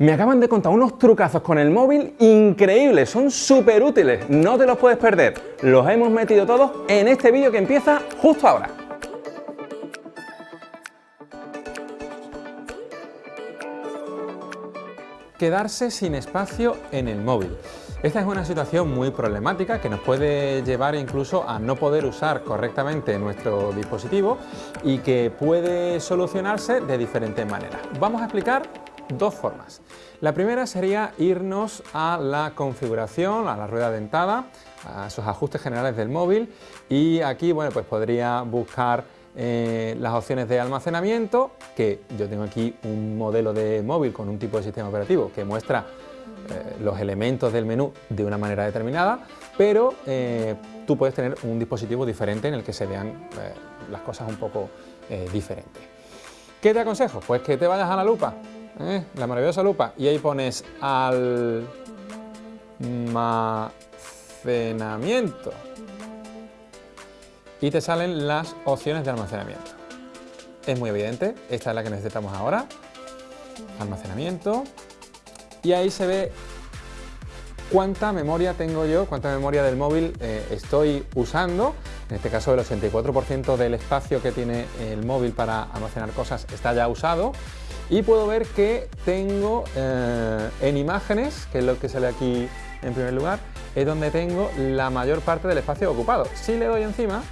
Me acaban de contar unos trucazos con el móvil increíbles, son súper útiles, no te los puedes perder. Los hemos metido todos en este vídeo que empieza justo ahora. Quedarse sin espacio en el móvil. Esta es una situación muy problemática que nos puede llevar incluso a no poder usar correctamente nuestro dispositivo y que puede solucionarse de diferentes maneras. Vamos a explicar dos formas. La primera sería irnos a la configuración, a la rueda dentada, a esos ajustes generales del móvil y aquí bueno, pues podría buscar eh, las opciones de almacenamiento, que yo tengo aquí un modelo de móvil con un tipo de sistema operativo que muestra eh, los elementos del menú de una manera determinada, pero eh, tú puedes tener un dispositivo diferente en el que se vean las cosas un poco diferentes. ¿Qué te aconsejo? Pues que te vayas a la lupa, ¿eh? la maravillosa lupa, y ahí pones almacenamiento y te salen las opciones de almacenamiento. Es muy evidente, esta es la que necesitamos ahora, almacenamiento, y ahí se ve cuánta memoria tengo yo, cuánta memoria del móvil eh, estoy usando. En este caso el 84% del espacio que tiene el móvil para almacenar cosas está ya usado y puedo ver que tengo eh, en imágenes, que es lo que sale aquí en primer lugar, es donde tengo la mayor parte del espacio ocupado. Si le doy encima,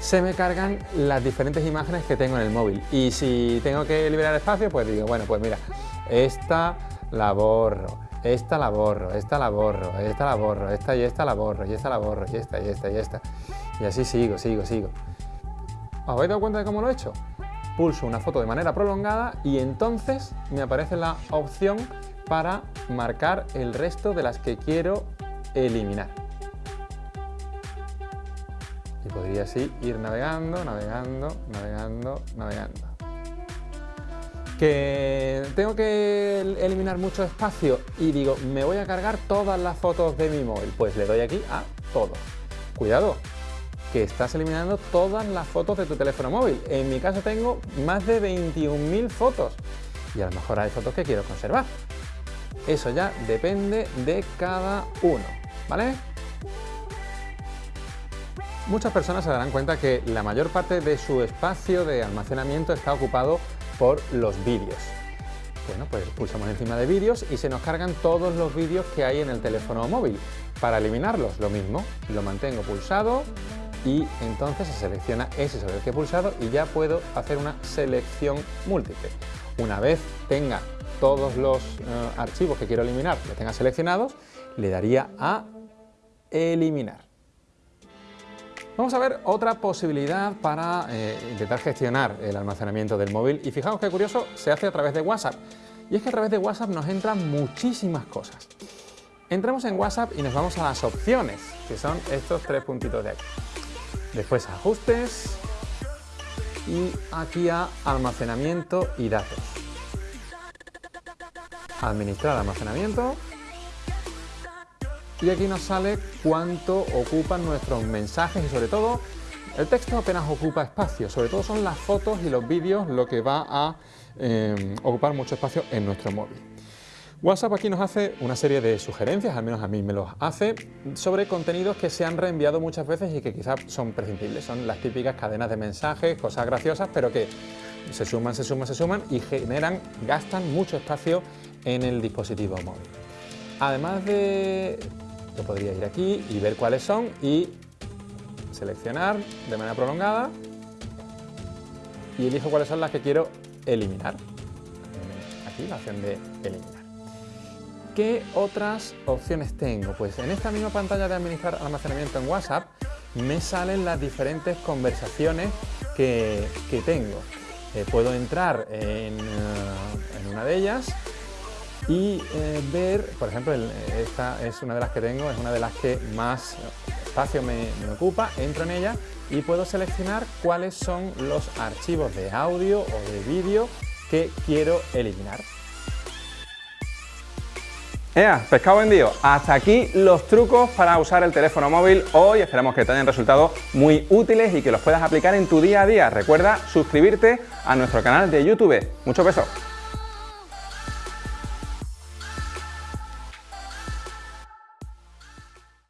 se me cargan las diferentes imágenes que tengo en el móvil. Y si tengo que liberar espacio, pues digo, bueno, pues mira, esta la borro, esta la borro, esta la borro, esta la borro, esta y esta la borro, y esta la borro, y esta y esta y esta. Y así sigo, sigo, sigo. ¿Os habéis dado cuenta de cómo lo he hecho? Pulso una foto de manera prolongada y entonces me aparece la opción para marcar el resto de las que quiero eliminar. Y podría así ir navegando, navegando, navegando, navegando. Que tengo que eliminar mucho espacio y digo, me voy a cargar todas las fotos de mi móvil. Pues le doy aquí a todo. Cuidado, que estás eliminando todas las fotos de tu teléfono móvil. En mi caso tengo más de 21.000 fotos y a lo mejor hay fotos que quiero conservar. Eso ya depende de cada uno, ¿vale? Muchas personas se darán cuenta que la mayor parte de su espacio de almacenamiento está ocupado por los vídeos. Bueno, pues pulsamos encima de vídeos y se nos cargan todos los vídeos que hay en el teléfono móvil. Para eliminarlos, lo mismo, lo mantengo pulsado y entonces se selecciona ese sobre el que he pulsado y ya puedo hacer una selección múltiple. Una vez tenga todos los eh, archivos que quiero eliminar, los tenga seleccionados, le daría a eliminar. Vamos a ver otra posibilidad para eh, intentar gestionar el almacenamiento del móvil y fijaos qué curioso, se hace a través de WhatsApp. Y es que a través de WhatsApp nos entran muchísimas cosas. Entramos en WhatsApp y nos vamos a las opciones, que son estos tres puntitos de aquí después ajustes y aquí a almacenamiento y datos. Administrar almacenamiento y aquí nos sale cuánto ocupan nuestros mensajes y sobre todo el texto apenas ocupa espacio, sobre todo son las fotos y los vídeos lo que va a eh, ocupar mucho espacio en nuestro móvil. WhatsApp aquí nos hace una serie de sugerencias, al menos a mí me los hace, sobre contenidos que se han reenviado muchas veces y que quizás son prescindibles. Son las típicas cadenas de mensajes, cosas graciosas, pero que se suman, se suman, se suman y generan, gastan mucho espacio en el dispositivo móvil. Además de... yo podría ir aquí y ver cuáles son y seleccionar de manera prolongada y elijo cuáles son las que quiero eliminar. Aquí la opción de eliminar. ¿Qué otras opciones tengo? Pues en esta misma pantalla de administrar almacenamiento en WhatsApp me salen las diferentes conversaciones que, tengo. Eh, puedo entrar en, eh, una de ellas y eh, ver, por ejemplo, esta es una de las que tengo, es una de las que más espacio me, me, ocupa, entro en ella y puedo seleccionar cuáles son los archivos de audio o de vídeo que quiero eliminar. ¡Ea! Pescado vendido. Hasta aquí los trucos para usar el teléfono móvil hoy. Esperamos que te hayan resultado muy útiles y que los puedas aplicar en tu día a día. Recuerda suscribirte a nuestro canal de YouTube. Muchos besos.